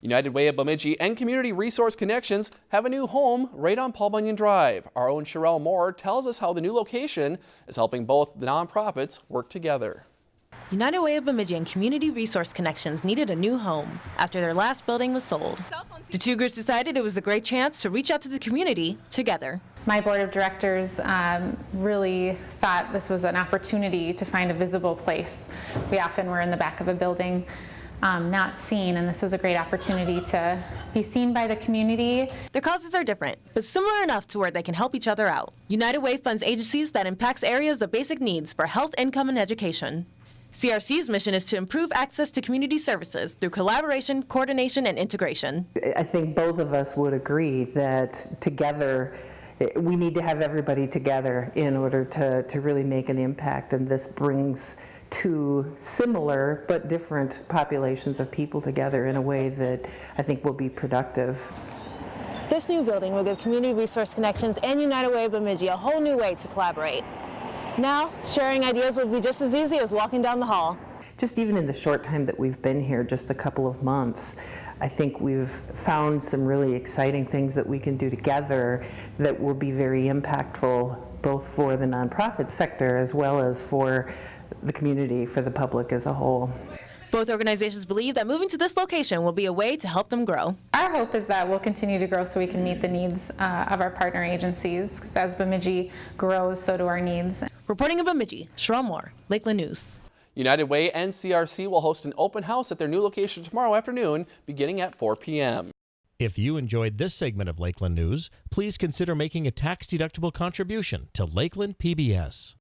United Way of Bemidji and Community Resource Connections have a new home right on Paul Bunyan Drive. Our own Sherelle Moore tells us how the new location is helping both the nonprofits work together. United Way of Bemidji and Community Resource Connections needed a new home after their last building was sold. The two groups decided it was a great chance to reach out to the community together. My board of directors um, really thought this was an opportunity to find a visible place. We often were in the back of a building um, not seen, and this was a great opportunity to be seen by the community. Their causes are different, but similar enough to where they can help each other out. United Way funds agencies that impacts areas of basic needs for health, income, and education. CRC's mission is to improve access to community services through collaboration, coordination, and integration. I think both of us would agree that together we need to have everybody together in order to, to really make an impact, and this brings two similar but different populations of people together in a way that I think will be productive. This new building will give Community Resource Connections and United Way of Bemidji a whole new way to collaborate. Now, sharing ideas will be just as easy as walking down the hall. Just even in the short time that we've been here, just a couple of months, I think we've found some really exciting things that we can do together that will be very impactful both for the nonprofit sector as well as for the community, for the public as a whole. Both organizations believe that moving to this location will be a way to help them grow. Our hope is that we'll continue to grow so we can meet the needs uh, of our partner agencies. Because as Bemidji grows, so do our needs. Reporting in Bemidji, Sherelle Moore, Lakeland News. United Way and CRC will host an open house at their new location tomorrow afternoon beginning at 4 p.m. If you enjoyed this segment of Lakeland News, please consider making a tax-deductible contribution to Lakeland PBS.